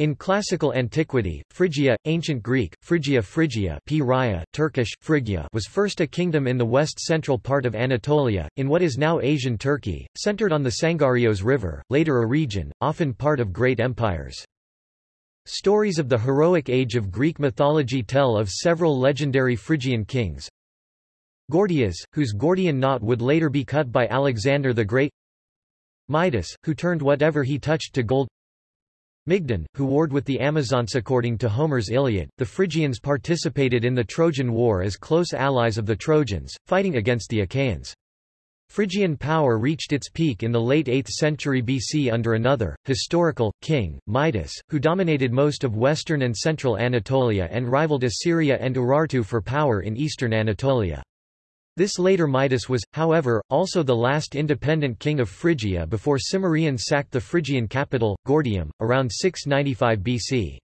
In classical antiquity, Phrygia, ancient Greek, Phrygia Phrygia P. Raya, Turkish, Phrygia was first a kingdom in the west-central part of Anatolia, in what is now Asian Turkey, centered on the Sangarios River, later a region, often part of great empires. Stories of the heroic age of Greek mythology tell of several legendary Phrygian kings. Gordias, whose Gordian knot would later be cut by Alexander the Great Midas, who turned whatever he touched to gold Mygdon, who warred with the Amazons according to Homer's Iliad, the Phrygians participated in the Trojan War as close allies of the Trojans, fighting against the Achaeans. Phrygian power reached its peak in the late 8th century BC under another, historical, king, Midas, who dominated most of western and central Anatolia and rivaled Assyria and Urartu for power in eastern Anatolia. This later Midas was, however, also the last independent king of Phrygia before Cimmerian sacked the Phrygian capital, Gordium, around 695 BC.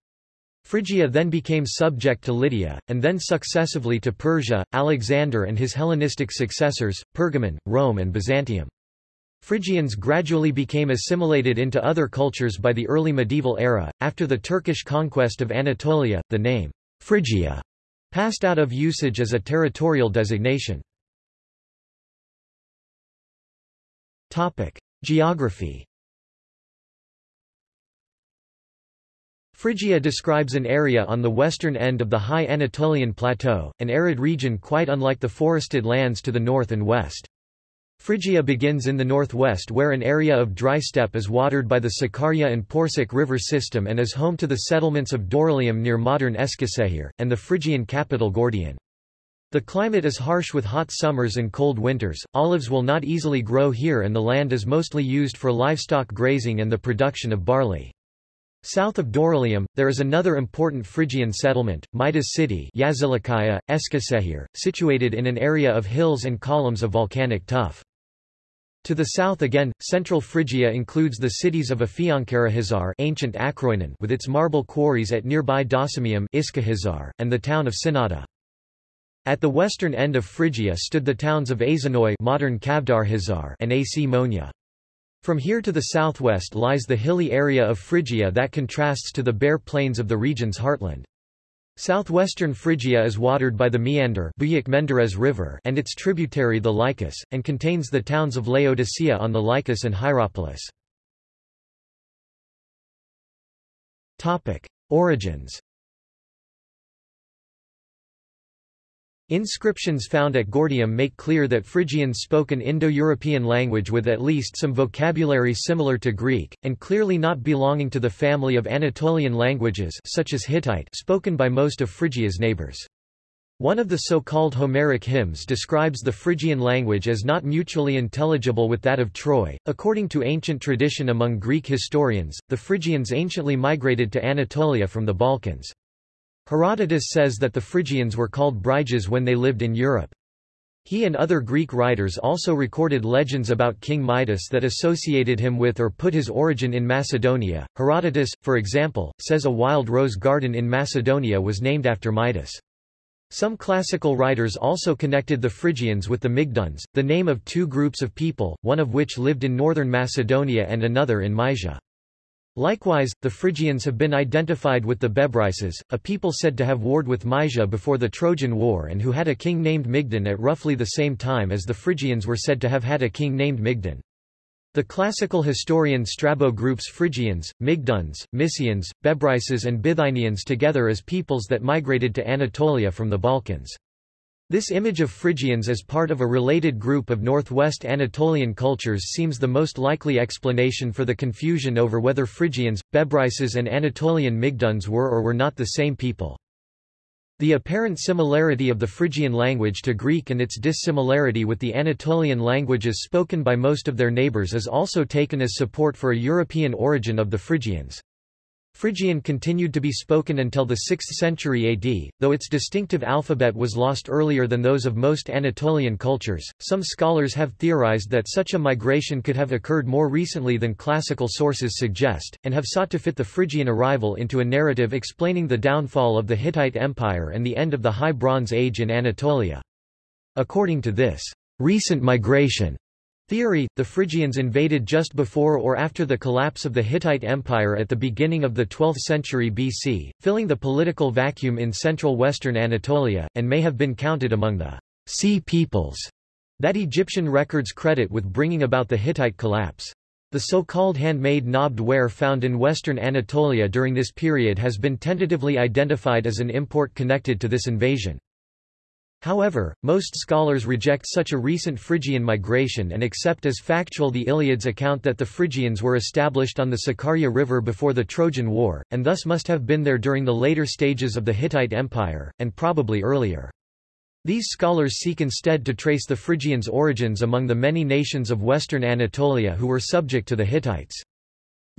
Phrygia then became subject to Lydia, and then successively to Persia, Alexander and his Hellenistic successors, Pergamon, Rome and Byzantium. Phrygians gradually became assimilated into other cultures by the early medieval era. After the Turkish conquest of Anatolia, the name Phrygia passed out of usage as a territorial designation. Topic: Geography. Phrygia describes an area on the western end of the high Anatolian plateau, an arid region quite unlike the forested lands to the north and west. Phrygia begins in the northwest where an area of dry steppe is watered by the Sakarya and Porsuk river system and is home to the settlements of Dorylaeum near modern Eskişehir, and the Phrygian capital Gordion. The climate is harsh with hot summers and cold winters, olives will not easily grow here and the land is mostly used for livestock grazing and the production of barley. South of Dorylaeum, there is another important Phrygian settlement, Midas city Yazılıkaya, Eskişehir, situated in an area of hills and columns of volcanic tuff. To the south again, central Phrygia includes the cities of Afyonkarahisar ancient Akroinon with its marble quarries at nearby Docimium and the town of Synnada. At the western end of Phrygia stood the towns of Aizanoi modern Kavdarhizar and Akmonia. From here to the southwest lies the hilly area of Phrygia that contrasts to the bare plains of the region's heartland. Southwestern Phrygia is watered by the Maeander River and its tributary the Lycus, and contains the towns of Laodicea on the Lycus and Hierapolis. Origins Inscriptions found at Gordium make clear that Phrygians spoke an Indo-European language with at least some vocabulary similar to Greek, and clearly not belonging to the family of Anatolian languages such as Hittite spoken by most of Phrygia's neighbors. One of the so-called Homeric hymns describes the Phrygian language as not mutually intelligible with that of Troy. According to ancient tradition among Greek historians, the Phrygians anciently migrated to Anatolia from the Balkans. Herodotus says that the Phrygians were called Bryges when they lived in Europe. He and other Greek writers also recorded legends about King Midas that associated him with or put his origin in Macedonia. Herodotus, for example, says a wild rose garden in Macedonia was named after Midas. Some classical writers also connected the Phrygians with the Mygdons, the name of two groups of people, one of which lived in northern Macedonia and another in Mysia. Likewise, the Phrygians have been identified with the Bebryces, a people said to have warred with Mysia before the Trojan War and who had a king named Mygdon at roughly the same time as the Phrygians were said to have had a king named Mygdon. The classical historian Strabo groups Phrygians, Mygdons, Mysians, Bebryces and Bithynians together as peoples that migrated to Anatolia from the Balkans. This image of Phrygians as part of a related group of northwest Anatolian cultures seems the most likely explanation for the confusion over whether Phrygians, Bebryces and Anatolian Mygdons were or were not the same people. The apparent similarity of the Phrygian language to Greek and its dissimilarity with the Anatolian languages spoken by most of their neighbors is also taken as support for a European origin of the Phrygians. Phrygian continued to be spoken until the 6th century AD, though its distinctive alphabet was lost earlier than those of most Anatolian cultures. Some scholars have theorized that such a migration could have occurred more recently than classical sources suggest, and have sought to fit the Phrygian arrival into a narrative explaining the downfall of the Hittite Empire and the end of the High Bronze Age in Anatolia. According to this recent migration, Theory – The Phrygians invaded just before or after the collapse of the Hittite Empire at the beginning of the 12th century BC, filling the political vacuum in central western Anatolia, and may have been counted among the sea peoples that Egyptian records credit with bringing about the Hittite collapse. The so-called handmade knobbed ware found in western Anatolia during this period has been tentatively identified as an import connected to this invasion. However, most scholars reject such a recent Phrygian migration and accept as factual the Iliad's account that the Phrygians were established on the Sakarya River before the Trojan War, and thus must have been there during the later stages of the Hittite Empire, and probably earlier. These scholars seek instead to trace the Phrygians' origins among the many nations of western Anatolia who were subject to the Hittites.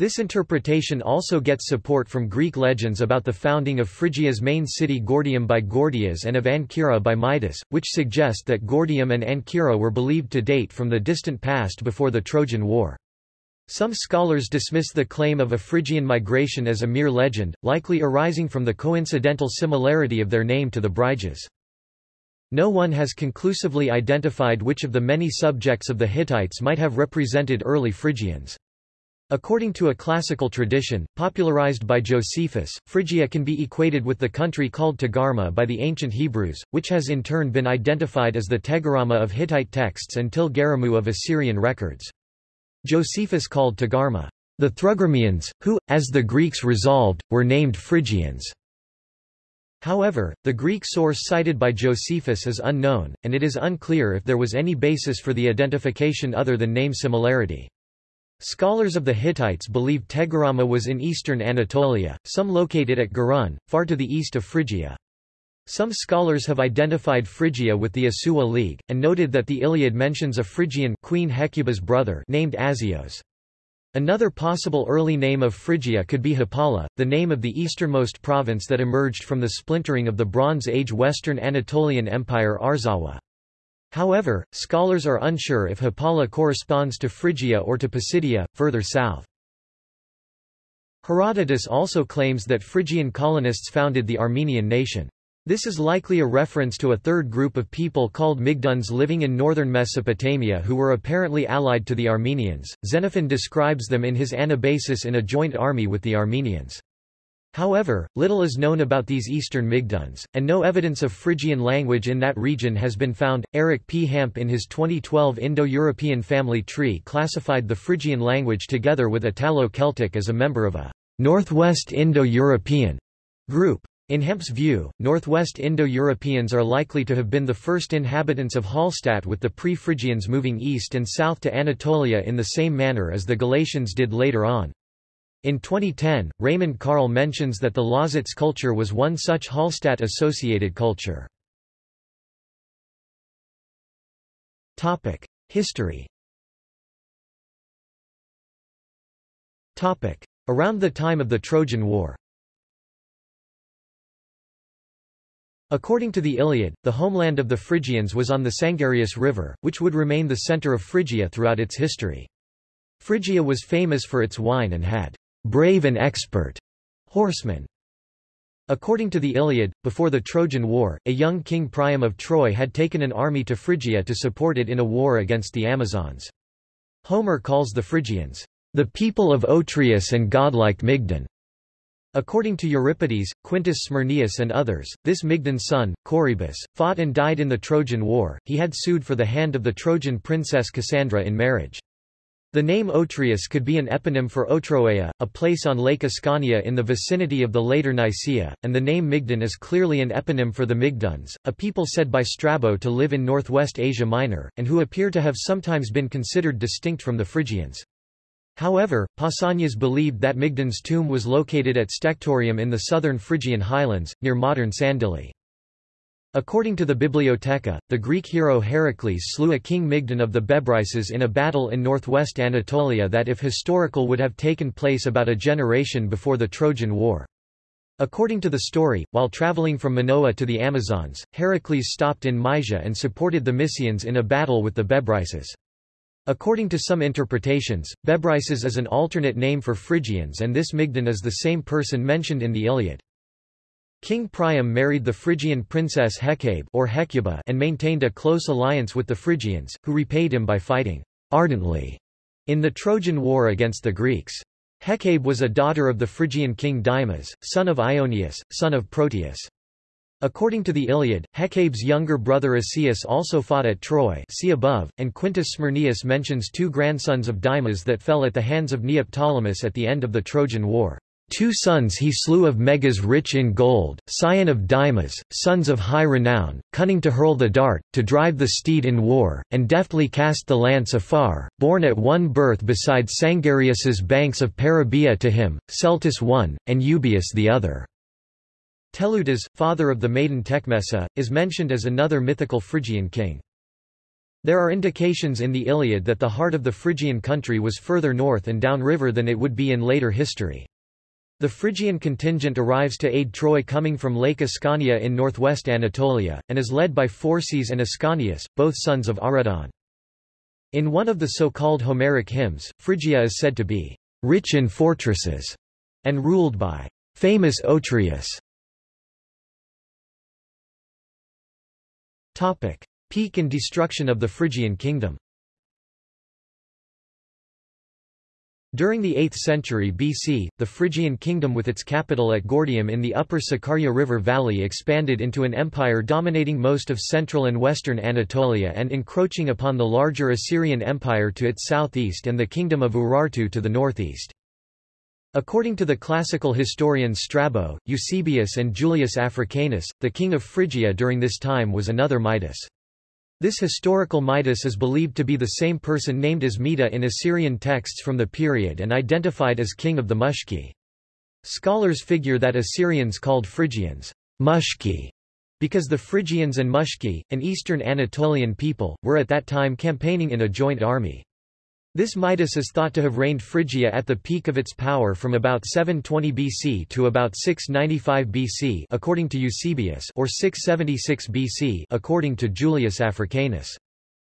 This interpretation also gets support from Greek legends about the founding of Phrygia's main city Gordium by Gordias and of Ancyra by Midas, which suggest that Gordium and Ancyra were believed to date from the distant past before the Trojan War. Some scholars dismiss the claim of a Phrygian migration as a mere legend, likely arising from the coincidental similarity of their name to the Bryges. No one has conclusively identified which of the many subjects of the Hittites might have represented early Phrygians. According to a classical tradition, popularized by Josephus, Phrygia can be equated with the country called Tagarma by the ancient Hebrews, which has in turn been identified as the Tegharama of Hittite texts and Tilgaramu of Assyrian records. Josephus called Tagarma the Thrugramians, who, as the Greeks resolved, were named Phrygians. However, the Greek source cited by Josephus is unknown, and it is unclear if there was any basis for the identification other than name similarity. Scholars of the Hittites believe Tegharama was in eastern Anatolia, some locate it at Gurun, far to the east of Phrygia. Some scholars have identified Phrygia with the Assuwa League, and noted that the Iliad mentions a Phrygian Queen Hecuba's brother named Azios. Another possible early name of Phrygia could be Hapala, the name of the easternmost province that emerged from the splintering of the Bronze Age Western Anatolian Empire Arzawa. However, scholars are unsure if Hapala corresponds to Phrygia or to Pisidia, further south. Herodotus also claims that Phrygian colonists founded the Armenian nation. This is likely a reference to a third group of people called Migduns living in northern Mesopotamia who were apparently allied to the Armenians. Xenophon describes them in his Anabasis in a joint army with the Armenians. However, little is known about these eastern Migduns, and no evidence of Phrygian language in that region has been found. Eric P. Hamp in his 2012 Indo-European family tree classified the Phrygian language together with Italo-Celtic as a member of a Northwest Indo-European group. In Hamp's view, Northwest Indo-Europeans are likely to have been the first inhabitants of Hallstatt with the pre-Phrygians moving east and south to Anatolia in the same manner as the Galatians did later on. In 2010, Raimund Karl mentions that the Lausitz culture was one such Hallstatt-associated culture. History Around the time of the Trojan War According to the Iliad, the homeland of the Phrygians was on the Sangarius River, which would remain the center of Phrygia throughout its history. Phrygia was famous for its wine and had brave and expert horsemen. According to the Iliad, before the Trojan War, a young king Priam of Troy had taken an army to Phrygia to support it in a war against the Amazons. Homer calls the Phrygians, the people of Otreus and godlike Mygdon. According to Euripides, Quintus Smyrnaeus and others, this Mygdon's son, Corybus, fought and died in the Trojan War. He had sued for the hand of the Trojan princess Cassandra in marriage. The name Otreus could be an eponym for Otroea, a place on Lake Ascania in the vicinity of the later Nicaea, and the name Mygdon is clearly an eponym for the Mygduns, a people said by Strabo to live in northwest Asia Minor, and who appear to have sometimes been considered distinct from the Phrygians. However, Pausanias believed that Mygdon's tomb was located at Stectorium in the southern Phrygian highlands, near modern Sandili. According to the Bibliotheca, the Greek hero Heracles slew a king Mygdon of the Bebryces in a battle in northwest Anatolia that if historical would have taken place about a generation before the Trojan War. According to the story, while traveling from Minoa to the Amazons, Heracles stopped in Mysia and supported the Mysians in a battle with the Bebryces. According to some interpretations, Bebryces is an alternate name for Phrygians and this Mygdon is the same person mentioned in the Iliad. King Priam married the Phrygian princess Hecabe or Hecuba and maintained a close alliance with the Phrygians, who repaid him by fighting ardently in the Trojan War against the Greeks. Hecabe was a daughter of the Phrygian king Dymas, son of Ionius, son of Proteus. According to the Iliad, Hecabe's younger brother Asius also fought at Troy see above, and Quintus Smyrnaeus mentions two grandsons of Dymas that fell at the hands of Neoptolemus at the end of the Trojan War. Two sons he slew of Megas rich in gold, scion of Dymas, sons of high renown, cunning to hurl the dart, to drive the steed in war, and deftly cast the lance afar, born at one birth beside Sangarius's banks of Parabia to him, Celtus one, and Eubius the other. Teleutas, father of the maiden Tecmessa, is mentioned as another mythical Phrygian king. There are indications in the Iliad that the heart of the Phrygian country was further north and downriver than it would be in later history. The Phrygian contingent arrives to aid Troy coming from Lake Ascania in northwest Anatolia, and is led by Phorcys and Ascanius, both sons of Aretaon. In one of the so-called Homeric hymns, Phrygia is said to be rich in fortresses, and ruled by famous Otreus. Peak and destruction of the Phrygian kingdom During the 8th century BC, the Phrygian kingdom with its capital at Gordium in the upper Sakarya River valley expanded into an empire dominating most of central and western Anatolia and encroaching upon the larger Assyrian Empire to its southeast and the kingdom of Urartu to the northeast. According to the classical historians Strabo, Eusebius and Julius Africanus, the king of Phrygia during this time was another Midas. This historical Midas is believed to be the same person named as Mita in Assyrian texts from the period and identified as king of the Mushki. Scholars figure that Assyrians called Phrygians Mushki because the Phrygians and Mushki, an eastern Anatolian people, were at that time campaigning in a joint army. This Midas is thought to have reigned Phrygia at the peak of its power from about 720 BC to about 695 BC according to Eusebius or 676 BC according to Julius Africanus.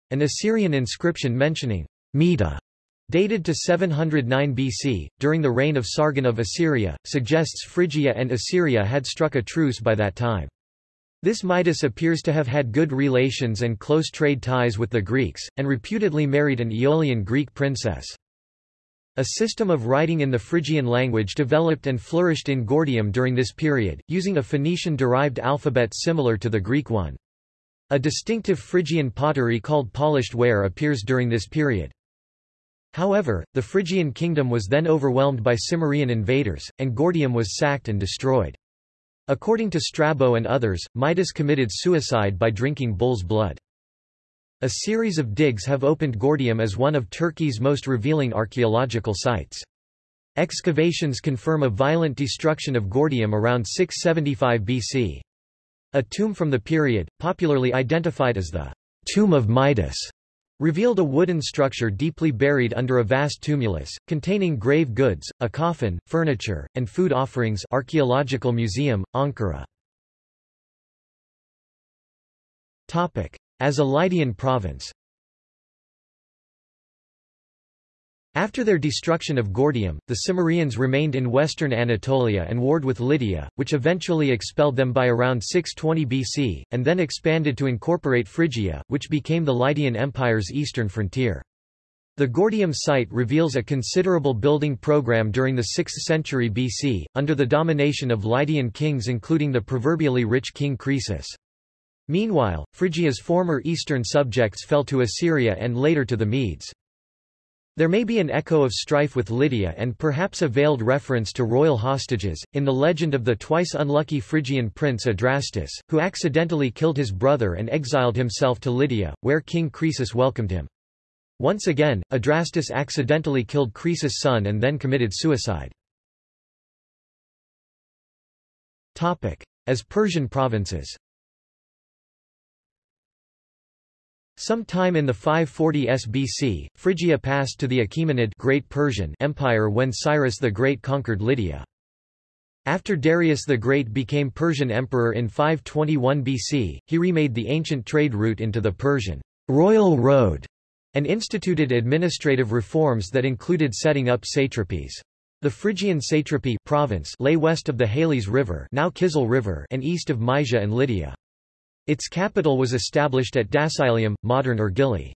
An Assyrian inscription mentioning Mita dated to 709 BC, during the reign of Sargon of Assyria, suggests Phrygia and Assyria had struck a truce by that time. This Midas appears to have had good relations and close trade ties with the Greeks, and reputedly married an Aeolian Greek princess. A system of writing in the Phrygian language developed and flourished in Gordium during this period, using a Phoenician-derived alphabet similar to the Greek one. A distinctive Phrygian pottery called polished ware appears during this period. However, the Phrygian kingdom was then overwhelmed by Cimmerian invaders, and Gordium was sacked and destroyed. According to Strabo and others, Midas committed suicide by drinking bull's blood. A series of digs have opened Gordium as one of Turkey's most revealing archaeological sites. Excavations confirm a violent destruction of Gordium around 675 BC. A tomb from the period, popularly identified as the Tomb of Midas, revealed a wooden structure deeply buried under a vast tumulus, containing grave goods, a coffin, furniture, and food offerings Archaeological Museum, Ankara. As a Lydian province After their destruction of Gordium, the Cimmerians remained in western Anatolia and warred with Lydia, which eventually expelled them by around 620 BC, and then expanded to incorporate Phrygia, which became the Lydian Empire's eastern frontier. The Gordium site reveals a considerable building program during the 6th century BC, under the domination of Lydian kings including the proverbially rich king Croesus. Meanwhile, Phrygia's former eastern subjects fell to Assyria and later to the Medes. There may be an echo of strife with Lydia and perhaps a veiled reference to royal hostages, in the legend of the twice unlucky Phrygian prince Adrastus, who accidentally killed his brother and exiled himself to Lydia, where King Croesus welcomed him. Once again, Adrastus accidentally killed Croesus' son and then committed suicide. As Persian provinces Some time in the 540 SBC, Phrygia passed to the Achaemenid Great Persian Empire when Cyrus the Great conquered Lydia. After Darius the Great became Persian emperor in 521 BC, he remade the ancient trade route into the Persian royal road and instituted administrative reforms that included setting up satrapies. The Phrygian satrapy province lay west of the Halys River, now Kizil River and east of Mysia and Lydia. Its capital was established at Dascylium, modern Ergili.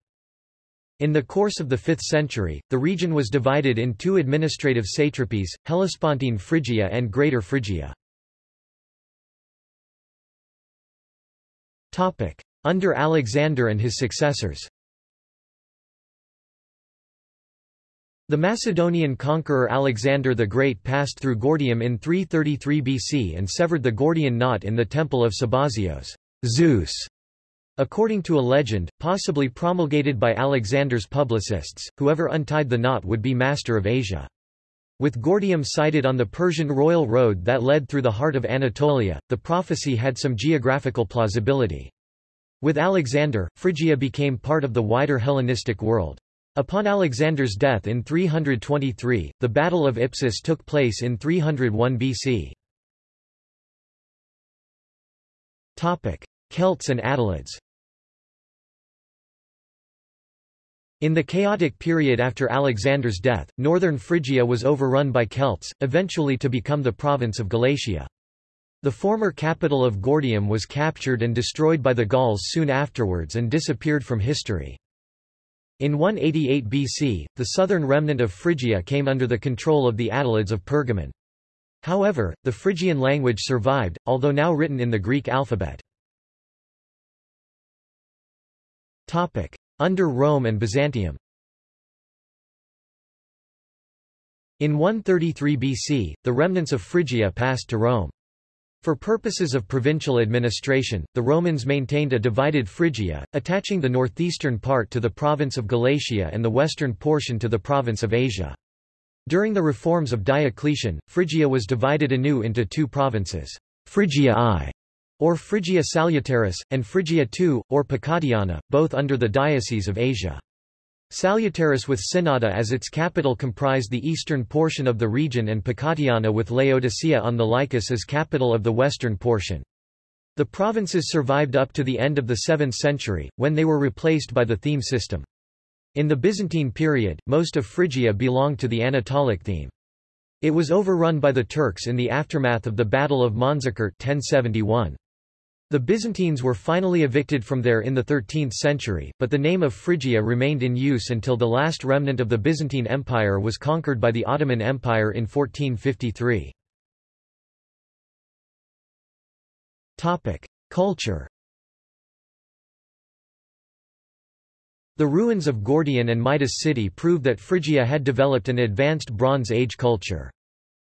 In the course of the 5th century, the region was divided in two administrative satrapies, Hellespontine Phrygia and Greater Phrygia. Under Alexander and his successors The Macedonian conqueror Alexander the Great passed through Gordium in 333 BC and severed the Gordian knot in the temple of Sabazios Zeus", according to a legend, possibly promulgated by Alexander's publicists, whoever untied the knot would be master of Asia. With Gordium sited on the Persian royal road that led through the heart of Anatolia, the prophecy had some geographical plausibility. With Alexander, Phrygia became part of the wider Hellenistic world. Upon Alexander's death in 323, the Battle of Ipsus took place in 301 BC. Celts and Attalids In the chaotic period after Alexander's death, northern Phrygia was overrun by Celts, eventually to become the province of Galatia. The former capital of Gordium was captured and destroyed by the Gauls soon afterwards and disappeared from history. In 188 BC, the southern remnant of Phrygia came under the control of the Attalids of Pergamon. However, the Phrygian language survived, although now written in the Greek alphabet. Under Rome and Byzantium In 133 BC, the remnants of Phrygia passed to Rome. For purposes of provincial administration, the Romans maintained a divided Phrygia, attaching the northeastern part to the province of Galatia and the western portion to the province of Asia. During the reforms of Diocletian, Phrygia was divided anew into two provinces, Phrygia I, or Phrygia Salutaris, and Phrygia II, or Pacatiana, both under the Diocese of Asia. Salutaris with Synnada as its capital comprised the eastern portion of the region and Pacatiana with Laodicea on the Lycus as capital of the western portion. The provinces survived up to the end of the 7th century, when they were replaced by the theme system. In the Byzantine period, most of Phrygia belonged to the Anatolic theme. It was overrun by the Turks in the aftermath of the Battle of Manzikert 1071. The Byzantines were finally evicted from there in the 13th century, but the name of Phrygia remained in use until the last remnant of the Byzantine Empire was conquered by the Ottoman Empire in 1453. Culture The ruins of Gordian and Midas city prove that Phrygia had developed an advanced Bronze Age culture.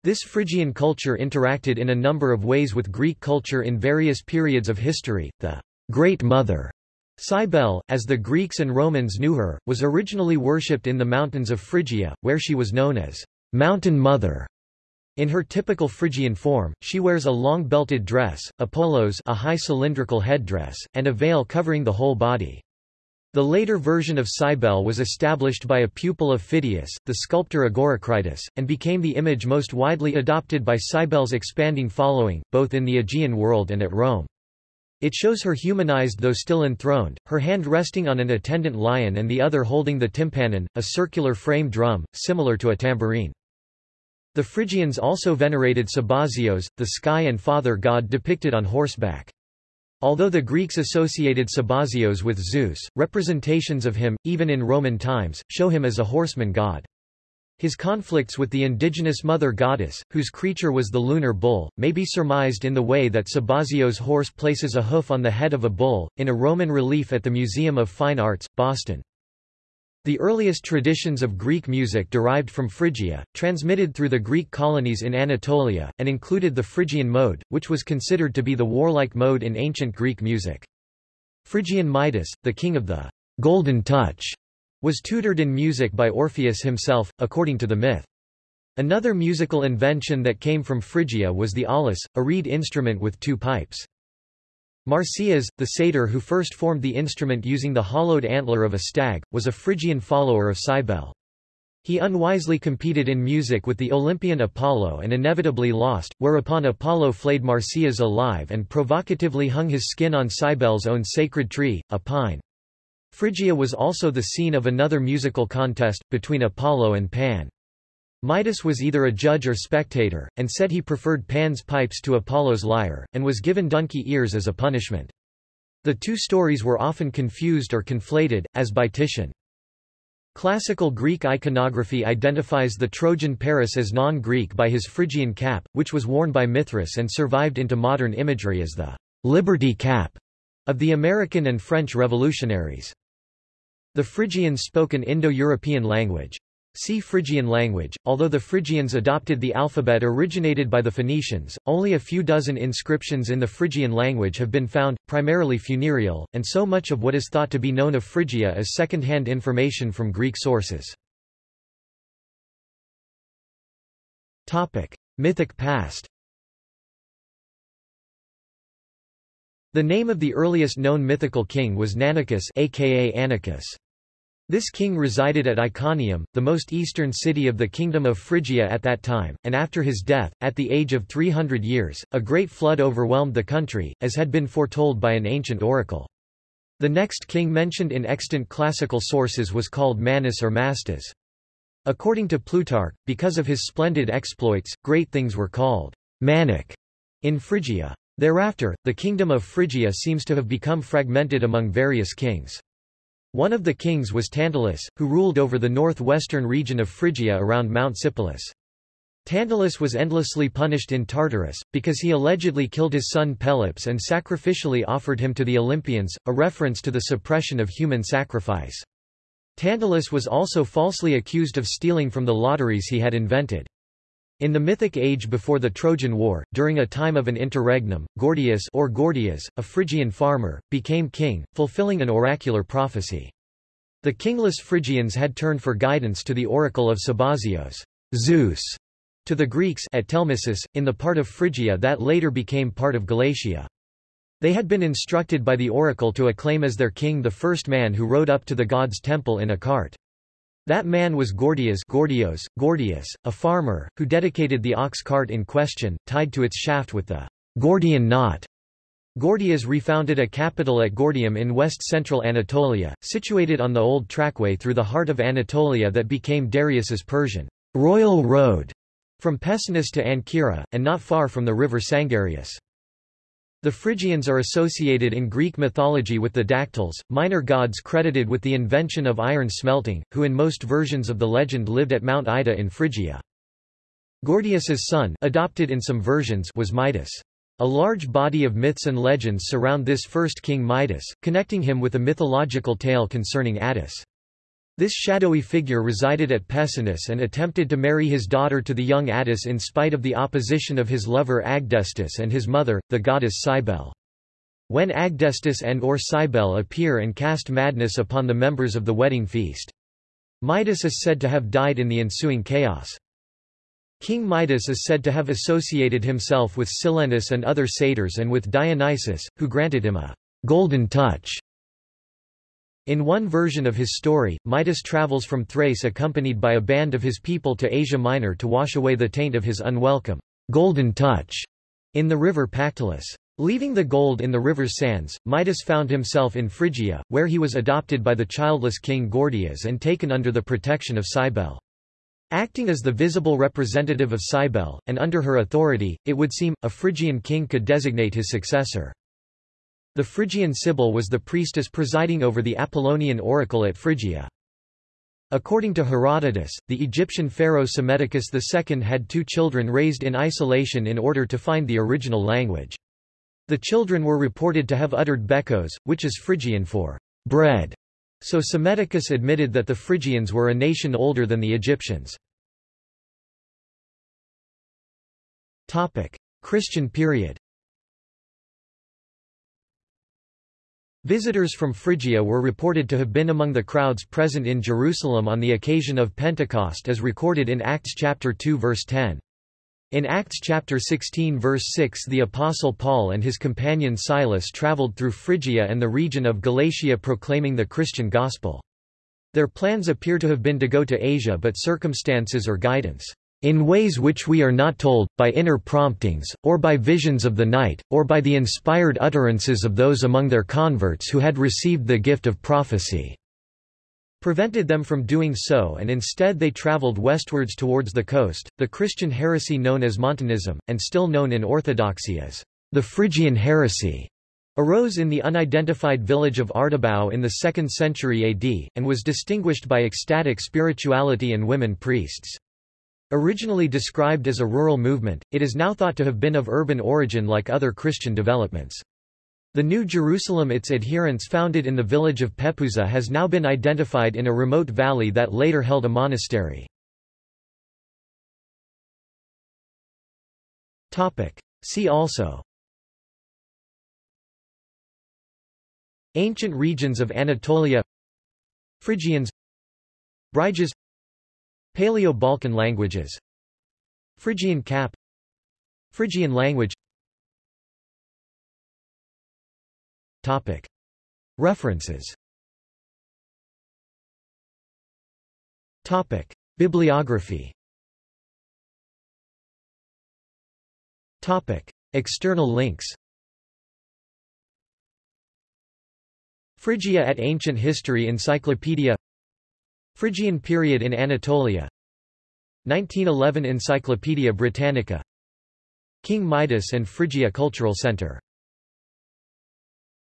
This Phrygian culture interacted in a number of ways with Greek culture in various periods of history. The Great Mother, Cybele, as the Greeks and Romans knew her, was originally worshipped in the mountains of Phrygia, where she was known as Mountain Mother. In her typical Phrygian form, she wears a long belted dress, a polos a high cylindrical headdress, and a veil covering the whole body. The later version of Cybele was established by a pupil of Phidias, the sculptor Agoracritus, and became the image most widely adopted by Cybele's expanding following, both in the Aegean world and at Rome. It shows her humanized though still enthroned, her hand resting on an attendant lion and the other holding the tympanon, a circular frame drum, similar to a tambourine. The Phrygians also venerated Sabazios, the sky and father god depicted on horseback. Although the Greeks associated Sabazios with Zeus, representations of him, even in Roman times, show him as a horseman god. His conflicts with the indigenous mother goddess, whose creature was the lunar bull, may be surmised in the way that Sabazios' horse places a hoof on the head of a bull, in a Roman relief at the Museum of Fine Arts, Boston. The earliest traditions of Greek music derived from Phrygia, transmitted through the Greek colonies in Anatolia, and included the Phrygian mode, which was considered to be the warlike mode in ancient Greek music. Phrygian Midas, the king of the golden touch, was tutored in music by Orpheus himself, according to the myth. Another musical invention that came from Phrygia was the aulos, a reed instrument with two pipes. Marsyas, the satyr who first formed the instrument using the hollowed antler of a stag, was a Phrygian follower of Cybele. He unwisely competed in music with the Olympian Apollo and inevitably lost, whereupon Apollo flayed Marsyas alive and provocatively hung his skin on Cybele's own sacred tree, a pine. Phrygia was also the scene of another musical contest, between Apollo and Pan. Midas was either a judge or spectator, and said he preferred Pan's pipes to Apollo's lyre, and was given donkey ears as a punishment. The two stories were often confused or conflated, as by Titian. Classical Greek iconography identifies the Trojan Paris as non-Greek by his Phrygian cap, which was worn by Mithras and survived into modern imagery as the «liberty cap» of the American and French revolutionaries. The Phrygians spoke an Indo-European language. See Phrygian language. Although the Phrygians adopted the alphabet originated by the Phoenicians, only a few dozen inscriptions in the Phrygian language have been found, primarily funereal, and so much of what is thought to be known of Phrygia is second-hand information from Greek sources. Topic: Mythic past. The name of the earliest known mythical king was Nanicus aka Anicus. This king resided at Iconium, the most eastern city of the Kingdom of Phrygia at that time, and after his death, at the age of 300 years, a great flood overwhelmed the country, as had been foretold by an ancient oracle. The next king mentioned in extant classical sources was called Manus or Mastas. According to Plutarch, because of his splendid exploits, great things were called Manic in Phrygia. Thereafter, the kingdom of Phrygia seems to have become fragmented among various kings. One of the kings was Tantalus, who ruled over the northwestern region of Phrygia around Mount Sipylus. Tantalus was endlessly punished in Tartarus, because he allegedly killed his son Pelops and sacrificially offered him to the Olympians, a reference to the suppression of human sacrifice. Tantalus was also falsely accused of stealing from the lotteries he had invented. In the mythic age before the Trojan War, during a time of an interregnum, Gordius or Gordias, a Phrygian farmer, became king, fulfilling an oracular prophecy. The kingless Phrygians had turned for guidance to the oracle of Sabazios, Zeus, to the Greeks at Telmissus, in the part of Phrygia that later became part of Galatia. They had been instructed by the oracle to acclaim as their king the first man who rode up to the god's temple in a cart. That man was Gordias Gordios, Gordius, a farmer, who dedicated the ox cart in question, tied to its shaft with the Gordian knot. Gordias refounded a capital at Gordium in west-central Anatolia, situated on the old trackway through the heart of Anatolia that became Darius's Persian royal road from Pessinus to Ancyra, and not far from the river Sangarius. The Phrygians are associated in Greek mythology with the Dactyls, minor gods credited with the invention of iron smelting, who in most versions of the legend lived at Mount Ida in Phrygia. Gordius's son adopted in some versions was Midas. A large body of myths and legends surround this first king Midas, connecting him with a mythological tale concerning Attis. This shadowy figure resided at Pessinus and attempted to marry his daughter to the young Attis in spite of the opposition of his lover Agdistis and his mother, the goddess Cybele. When Agdistis and or Cybele appear and cast madness upon the members of the wedding feast. Midas is said to have died in the ensuing chaos. King Midas is said to have associated himself with Silenus and other satyrs and with Dionysus, who granted him a golden touch in one version of his story, Midas travels from Thrace accompanied by a band of his people to Asia Minor to wash away the taint of his unwelcome golden touch in the river Pactolus. Leaving the gold in the river's sands, Midas found himself in Phrygia, where he was adopted by the childless king Gordias and taken under the protection of Cybele. Acting as the visible representative of Cybele, and under her authority, it would seem, a Phrygian king could designate his successor. The Phrygian Sibyl was the priestess presiding over the Apollonian oracle at Phrygia. According to Herodotus, the Egyptian pharaoh Psammetichus II had two children raised in isolation in order to find the original language. The children were reported to have uttered bekos, which is Phrygian for bread. So Psammetichus admitted that the Phrygians were a nation older than the Egyptians. Christian period Visitors from Phrygia were reported to have been among the crowds present in Jerusalem on the occasion of Pentecost as recorded in Acts chapter 2 verse 10. In Acts chapter 16 verse 6 the Apostle Paul and his companion Silas traveled through Phrygia and the region of Galatia proclaiming the Christian gospel. Their plans appear to have been to go to Asia but circumstances or guidance in ways which we are not told, by inner promptings, or by visions of the night, or by the inspired utterances of those among their converts who had received the gift of prophecy." prevented them from doing so and instead they traveled westwards towards the coast, the Christian heresy known as Montanism, and still known in Orthodoxy as the Phrygian heresy, arose in the unidentified village of Ardabau in the 2nd century AD, and was distinguished by ecstatic spirituality and women priests. Originally described as a rural movement, it is now thought to have been of urban origin like other Christian developments. The New Jerusalem its adherents founded in the village of Pepuza has now been identified in a remote valley that later held a monastery. See also Ancient regions of Anatolia Phrygians Bryges Paleo-Balkan languages. Phrygian cap. Phrygian language. Topic. References. Topic. Bibliography. Topic. External links. Phrygia at Ancient History Encyclopedia Phrygian period in Anatolia. 1911 Encyclopaedia Britannica. King Midas and Phrygia Cultural Center